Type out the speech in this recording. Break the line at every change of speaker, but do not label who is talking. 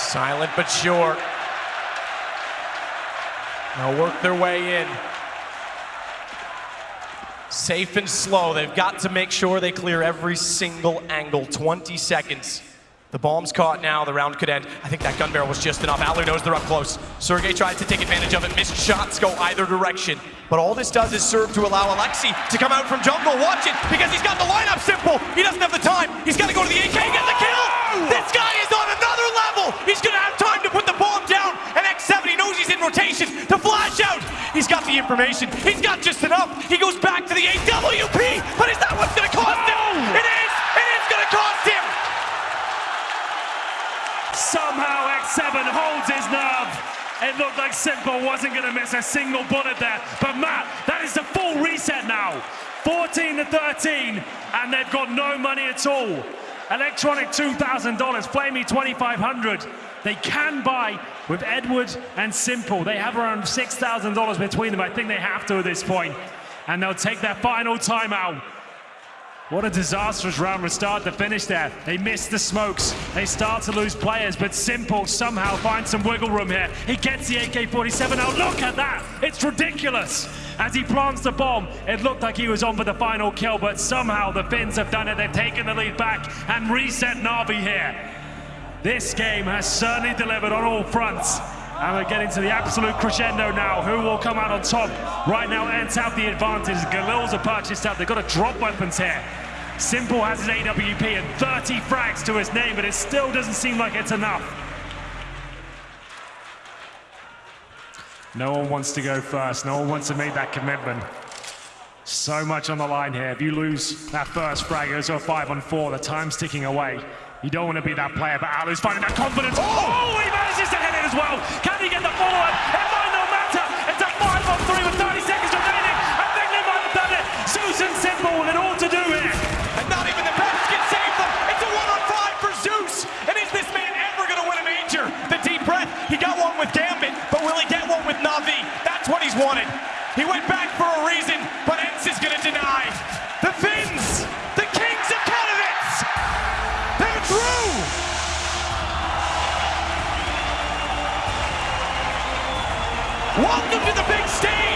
Silent but sure. They'll work their way in. Safe and slow. They've got to make sure they clear every single angle. 20 seconds. The bomb's caught now. The round could end. I think that gun barrel was just enough. Adler knows they're up close. sergej tried to take advantage of it. Missed shots go either direction. But all this does is serve to allow Alexi to come out from jungle. Watch it, because he's got the lineup simple. He's got. He's got just enough. He goes back to the AWP. But is that what's going to cost him? It is. It is going to cost him.
Somehow xseveN holds his nerve. It looked like s1mple wasn't going to miss a single bullet there. But Matt, that is the full reset now. 14 to 13, and they've got no money at all. Electronic $2,000, flamie 2,500. They can buy with Edward and s1mple. They have around $6,000 between them. I think they have to at this point. And they'll take their final timeout. What a disastrous round to start to finish there. They miss the smokes. They start to lose players, but s1mple somehow finds some wiggle room here. He gets the AK-47 out. Look at that. It's ridiculous. As he plants the bomb, it looked like he was on for the final kill, but somehow the Finns have done it. They've taken the lead back and reset Na'Vi here. This game has certainly delivered on all fronts. And we're getting to the absolute crescendo now. Who will come out on top? Right now, ENCE have the advantage. Galils are purchased up. They've got to drop weapons here. s1mple has his AWP and 30 frags to his name, but it still doesn't seem like it's enough. No one wants to go first. No one wants to make that commitment. So much on the line here. If you lose that first frag, it's a five on four. The time's ticking away. You don't want to be that player, but allu's finding that confidence. Oh, oh he manages to hit it as well. Can he get the follow-up? It might not matter. It's a five on three with 30 seconds remaining. I think they might have done it. Susan s1mple with it all to do here.
And not even the best can save them. It's a one on five for Zeus. And is this man ever going to win a major? The deep breath. He got one with Gambit, but will he get one with Na'Vi? That's what he's wanted. He went back Welcome to the big stage.